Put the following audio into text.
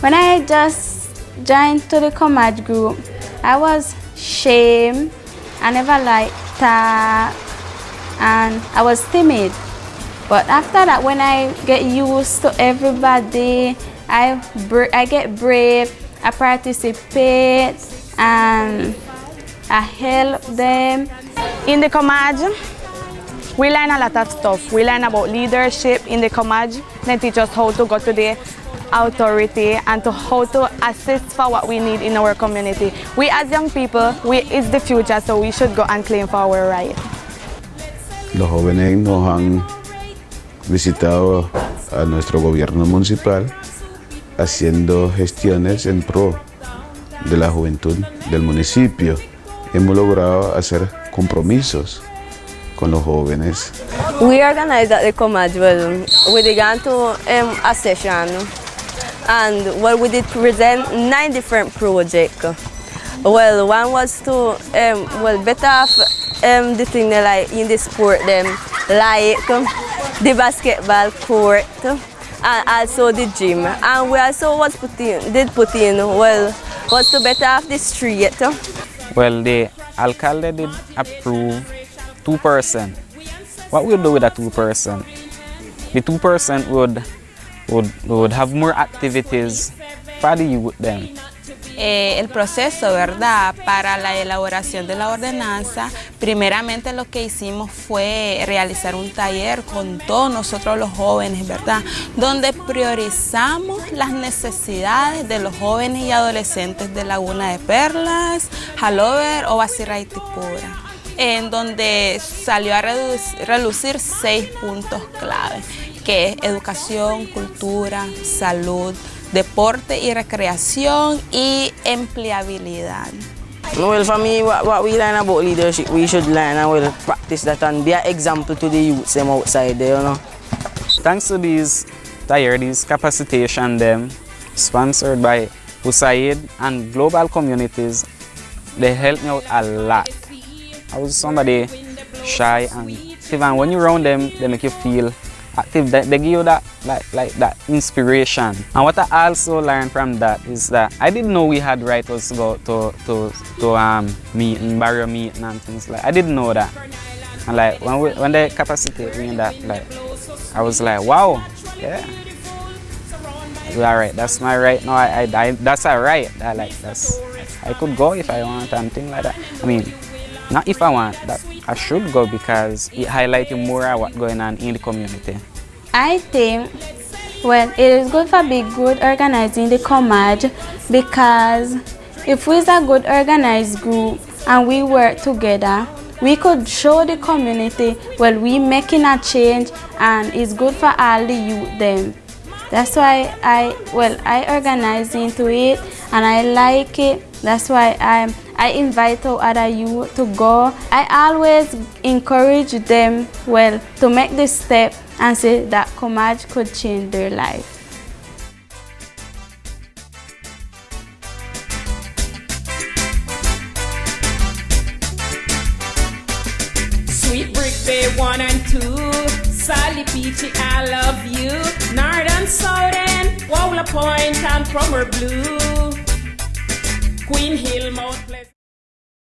When I just joined to the Comage group, I was shame. I never liked that and I was timid. But after that, when I get used to everybody, I, I get brave, I participate, and I help them. In the Comage, we learn a lot of stuff. We learn about leadership in the Comage. They teach us how to go to the authority and to how to assist for what we need in our community. We as young people, we is the future, so we should go and claim for our right. Los jóvenes nos han visitado a nuestro gobierno municipal haciendo gestiones en pro de la juventud del municipio. Hemos logrado hacer compromisos con los jóvenes. We organized at the Comage, well, we began to um, a session and well, we did present nine different projects. Well, one was to, um, well, better off um, the thing they like in the sport them, like the basketball court and also the gym. And we also was put in, did put in, well, was to better off the street. Well, the alcalde did approve 2%. What we'll do with that 2%? The 2% would, would, would have more activities for. Eh, el proceso, ¿verdad? Para la elaboración de la ordenanza, primeramente lo que hicimos fue realizar un taller con todos nosotros los jóvenes, ¿verdad? Donde priorizamos las necesidades de los jóvenes y adolescentes de Laguna de Perlas, Halover o Basirra y en donde salió a relucir seis puntos clave, que es educación, cultura, salud, deporte y recreación y empleabilidad. Well, for me, what, what, we learn about leadership, we should learn and we'll practice that and be an example to the youths them outside there, you know. Thanks to these tire, these capacitation them, sponsored by USAID and global communities, they helped me out a lot. I was somebody shy and even when you're around them, they make you feel active. They, they give you that like like that inspiration. And what I also learned from that is that I didn't know we had writers to go to to to um meeting, barrier meeting and things like I didn't know that. And like when we, when they capacitate me in that like I was like wow yeah. All right, that's my right now. I, I, I that's a right. I like that's I could go if I want and things like that. I mean, not if I want that I should go because it highlights more what's going on in the community. I think, well, it is good for be good organizing the Comage because if we're a good organized group and we work together, we could show the community, well, we making a change and it's good for all the youth them. That's why I, well, I organize into it and I like it. That's why I'm I invite other youth to go. I always encourage them, well, to make this step and say that Comage could change their life. Sweet Brick Bay 1 and 2, Sally Peachy, I love you, Northern Southern, Wowler Point and Plumber Blue, Queen Hill, Mount Pleasant.